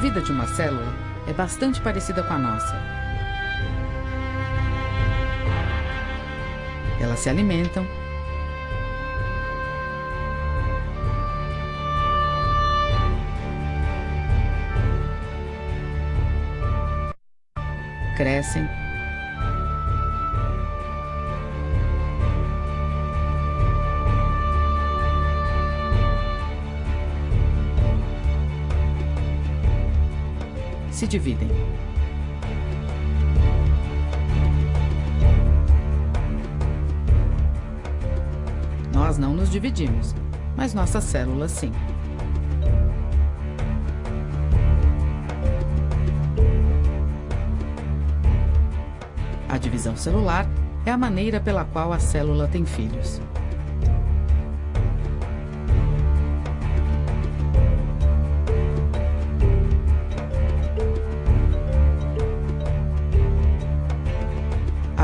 vida de uma célula é bastante parecida com a nossa. Elas se alimentam, crescem se dividem. Nós não nos dividimos, mas nossas células sim. A divisão celular é a maneira pela qual a célula tem filhos.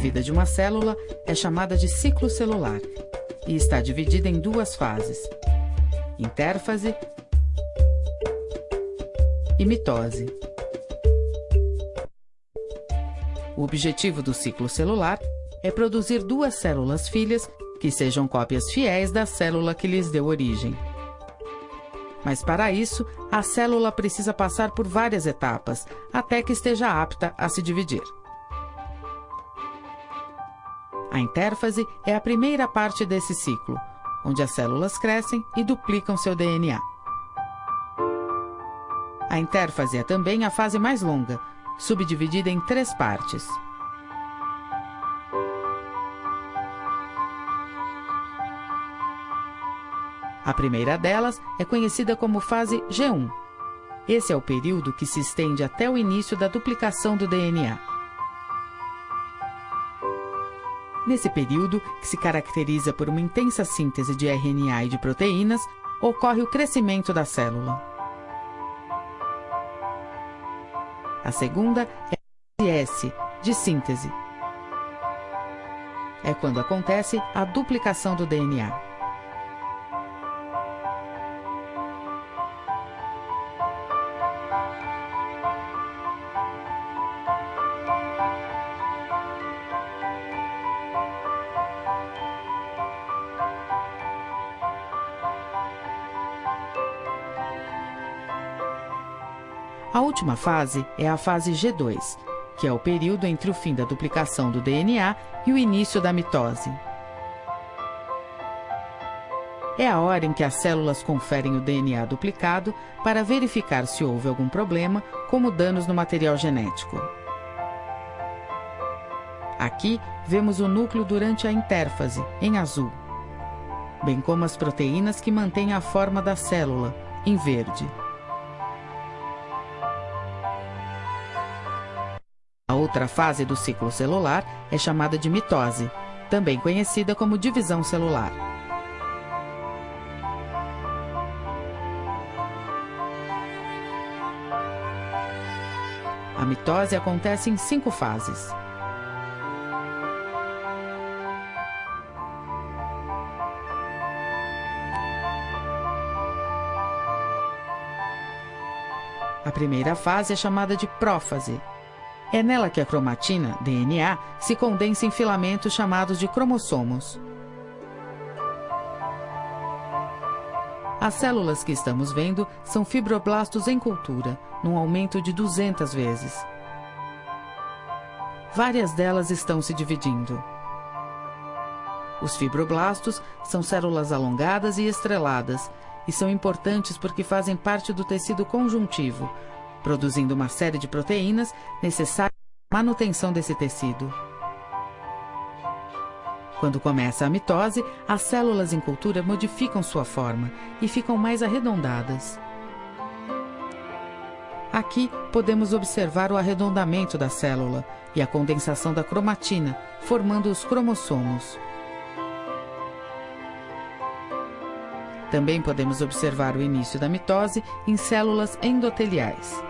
Vida de uma célula é chamada de ciclo celular e está dividida em duas fases: intérfase e mitose. O objetivo do ciclo celular é produzir duas células filhas que sejam cópias fiéis da célula que lhes deu origem. Mas para isso, a célula precisa passar por várias etapas até que esteja apta a se dividir. A intérfase é a primeira parte desse ciclo, onde as células crescem e duplicam seu DNA. A intérfase é também a fase mais longa, subdividida em três partes. A primeira delas é conhecida como fase G1. Esse é o período que se estende até o início da duplicação do DNA. Nesse período, que se caracteriza por uma intensa síntese de RNA e de proteínas, ocorre o crescimento da célula. A segunda é a S, de síntese. É quando acontece a duplicação do DNA. A última fase é a fase G2, que é o período entre o fim da duplicação do DNA e o início da mitose. É a hora em que as células conferem o DNA duplicado para verificar se houve algum problema, como danos no material genético. Aqui vemos o núcleo durante a intérfase, em azul, bem como as proteínas que mantêm a forma da célula, em verde. Outra fase do ciclo celular é chamada de mitose, também conhecida como divisão celular. A mitose acontece em cinco fases. A primeira fase é chamada de prófase, é nela que a cromatina, DNA, se condensa em filamentos chamados de cromossomos. As células que estamos vendo são fibroblastos em cultura, num aumento de 200 vezes. Várias delas estão se dividindo. Os fibroblastos são células alongadas e estreladas e são importantes porque fazem parte do tecido conjuntivo, produzindo uma série de proteínas necessárias à manutenção desse tecido. Quando começa a mitose, as células em cultura modificam sua forma e ficam mais arredondadas. Aqui podemos observar o arredondamento da célula e a condensação da cromatina, formando os cromossomos. Também podemos observar o início da mitose em células endoteliais.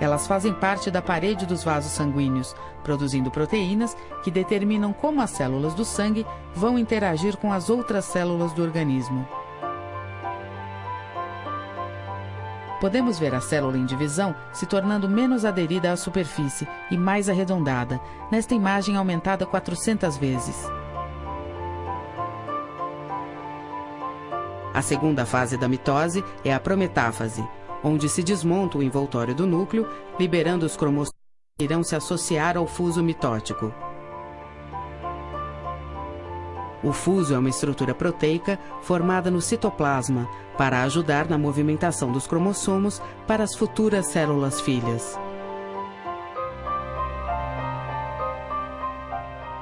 Elas fazem parte da parede dos vasos sanguíneos, produzindo proteínas que determinam como as células do sangue vão interagir com as outras células do organismo. podemos ver a célula em divisão se tornando menos aderida à superfície e mais arredondada, nesta imagem aumentada 400 vezes. A segunda fase da mitose é a prometáfase, onde se desmonta o envoltório do núcleo, liberando os cromossomos que irão se associar ao fuso mitótico. O fuso é uma estrutura proteica formada no citoplasma para ajudar na movimentação dos cromossomos para as futuras células filhas.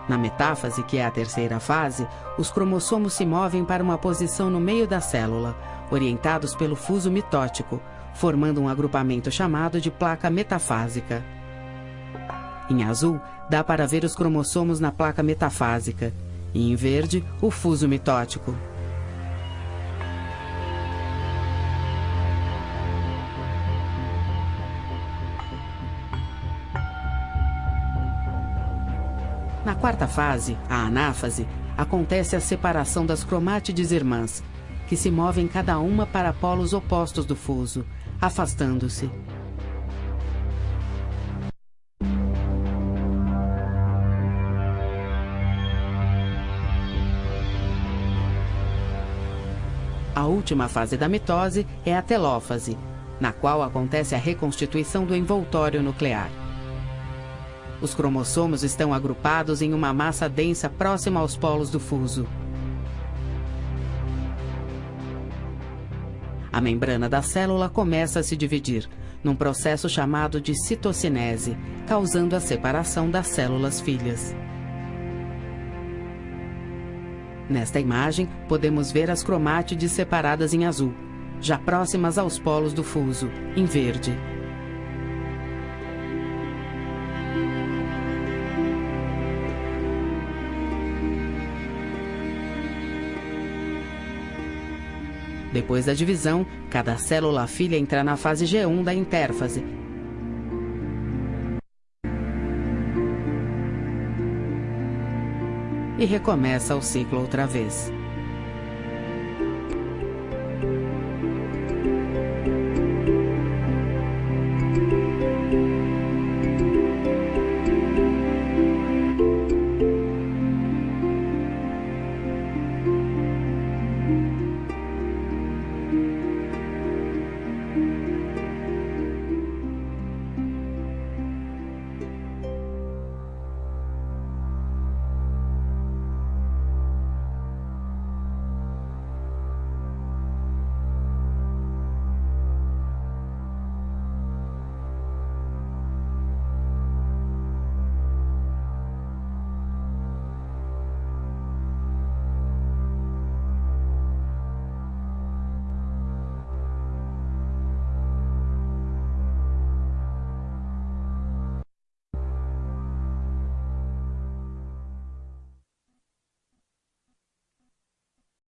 Na metáfase, que é a terceira fase, os cromossomos se movem para uma posição no meio da célula, orientados pelo fuso mitótico, formando um agrupamento chamado de placa metafásica. Em azul, dá para ver os cromossomos na placa metafásica, e em verde, o fuso mitótico. Na quarta fase, a anáfase, acontece a separação das cromátides irmãs, que se movem cada uma para polos opostos do fuso, afastando-se. A última fase da mitose é a telófase, na qual acontece a reconstituição do envoltório nuclear. Os cromossomos estão agrupados em uma massa densa próxima aos polos do fuso. A membrana da célula começa a se dividir, num processo chamado de citocinese, causando a separação das células filhas. Nesta imagem, podemos ver as cromátides separadas em azul, já próximas aos polos do fuso, em verde. Depois da divisão, cada célula filha entra na fase G1 da intérfase, e recomeça o ciclo outra vez.